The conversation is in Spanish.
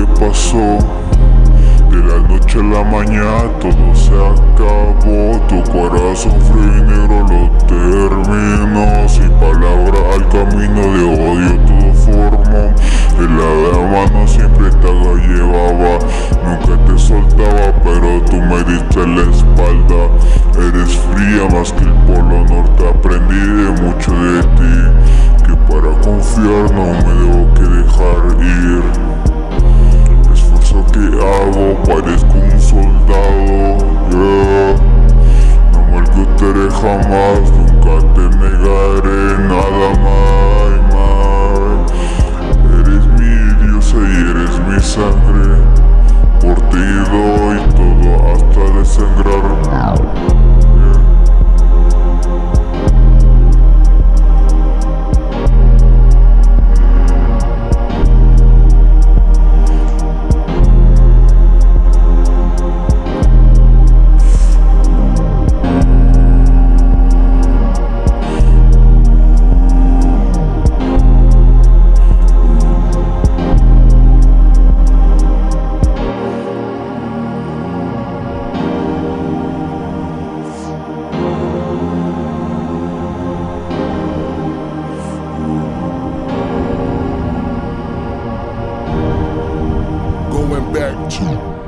que pasó. De la noche a la mañana todo se acabó. Tu corazón frío y negro lo terminó. So. back to.